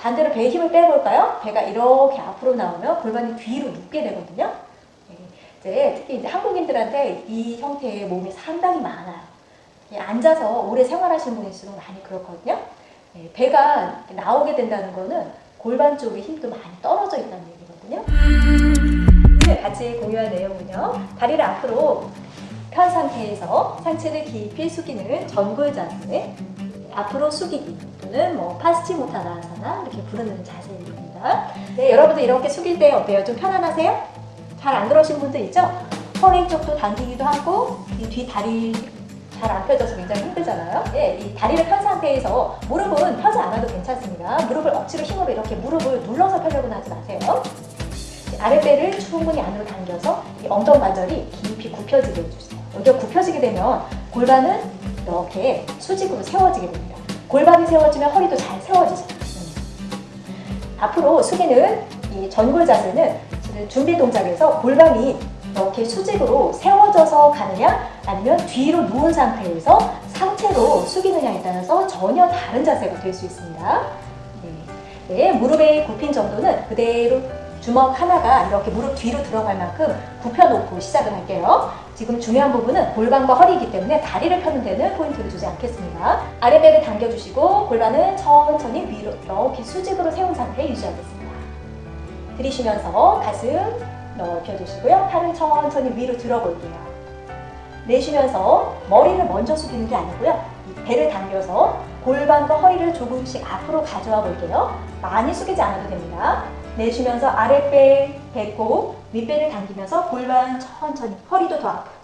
반대로 배에 힘을 빼볼까요? 배가 이렇게 앞으로 나오면 골반이 뒤로 눕게 되거든요. 네, 이제 특히 이제 한국인들한테 이 형태의 몸이 상당히 많아요. 이 앉아서 오래 생활하시는 분일수록 많이 그렇거든요. 네, 배가 나오게 된다는 거는 골반 쪽에 힘도 많이 떨어져 있다는 얘기거든요. 같이 공유할 내용은요. 다리를 앞으로 편 상태에서 상체를 깊이 숙이는 전굴 자세, 앞으로 숙이기 또는 뭐 파스치 모타나사나 이렇게 부르는 자세입니다. 네, 여러분들 이렇게 숙일 때 어때요? 좀 편안하세요? 잘안 그러신 분들 있죠? 허리 쪽도 당기기도 하고 이 뒤 다리 잘 안 펴져서 굉장히 힘들잖아요. 네, 이 다리를 편 상태에서 무릎은 펴지 않아도 괜찮습니다. 무릎을 억지로 힘으로 이렇게 무릎을 눌러서 펴려고는 하지 마세요. 아랫배를 충분히 안으로 당겨서 이 엉덩 관절이 깊이 굽혀지게 해주세요. 여기가 굽혀지게 되면 골반은 이렇게 수직으로 세워지게 됩니다. 골반이 세워지면 허리도 잘 세워지죠. 음. 앞으로 숙이는 이 전골 자세는 준비 동작에서 골반이 이렇게 수직으로 세워져서 가느냐 아니면 뒤로 누운 상태에서 상체로 숙이느냐에 따라서 전혀 다른 자세가 될 수 있습니다. 네. 네, 무릎의 굽힌 정도는 그대로 주먹 하나가 이렇게 무릎 뒤로 들어갈 만큼 굽혀놓고 시작을 할게요. 지금 중요한 부분은 골반과 허리이기 때문에 다리를 펴는 데는 포인트를 주지 않겠습니다. 아랫배를 당겨주시고 골반은 천천히 위로 이렇게 수직으로 세운 상태 유지하겠습니다. 들이쉬면서 가슴 넓혀주시고요. 팔을 천천히 위로 들어볼게요. 내쉬면서 머리를 먼저 숙이는 게 아니고요. 이 배를 당겨서 골반과 허리를 조금씩 앞으로 가져와 볼게요. 많이 숙이지 않아도 됩니다. 내쉬면서 아랫배, 배꼽, 윗배를 당기면서 골반 천천히, 허리도 더 앞으로.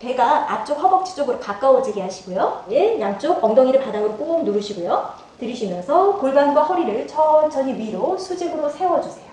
배가 앞쪽 허벅지 쪽으로 가까워지게 하시고요. 예, 양쪽 엉덩이를 바닥으로 꾹 누르시고요. 들이쉬면서 골반과 허리를 천천히 위로 수직으로 세워주세요.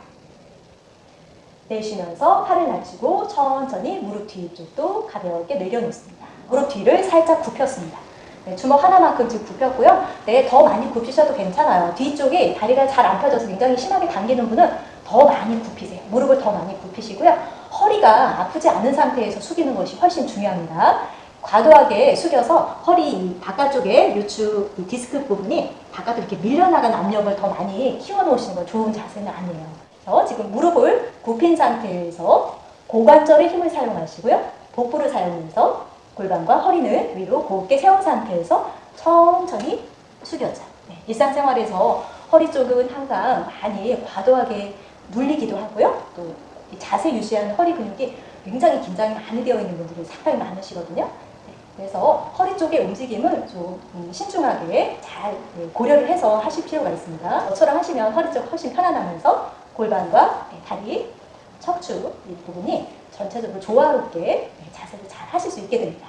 내쉬면서 팔을 낮추고 천천히 무릎 뒤쪽도 가볍게 내려놓습니다. 무릎 뒤를 살짝 굽혔습니다. 네, 주먹 하나만큼 지금 굽혔고요. 네, 더 많이 굽히셔도 괜찮아요. 뒤쪽에 다리가 잘 안 펴져서 굉장히 심하게 당기는 분은 더 많이 굽히세요. 무릎을 더 많이 굽히시고요. 허리가 아프지 않은 상태에서 숙이는 것이 훨씬 중요합니다. 과도하게 숙여서 허리 바깥쪽에 요추 이 디스크 부분이 바깥으로 이렇게 밀려나가는 압력을 더 많이 키워놓으시는 건 좋은 자세는 아니에요. 그래서 지금 무릎을 굽힌 상태에서 고관절의 힘을 사용하시고요. 복부를 사용해서 골반과 허리는 위로 곧게 세운 상태에서 천천히 숙여자. 네, 일상생활에서 허리 쪽은 항상 많이 과도하게 눌리기도 하고요. 또 자세 유지하는 허리 근육이 굉장히 긴장이 많이 되어 있는 분들이 상당히 많으시거든요. 네, 그래서 허리 쪽의 움직임을 좀 음, 신중하게 잘 네, 고려를 해서 하실 필요가 있습니다. 저처럼 하시면 허리 쪽 훨씬 편안하면서 골반과 네, 다리, 척추 이 부분이 전체적으로 조화롭게 자세를 잘 하실 수 있게 됩니다.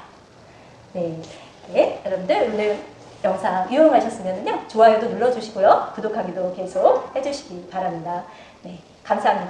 네, 네 여러분들 오늘 영상 유용하셨으면요 좋아요도 눌러주시고요 구독하기도 계속 해주시기 바랍니다. 네, 감사합니다.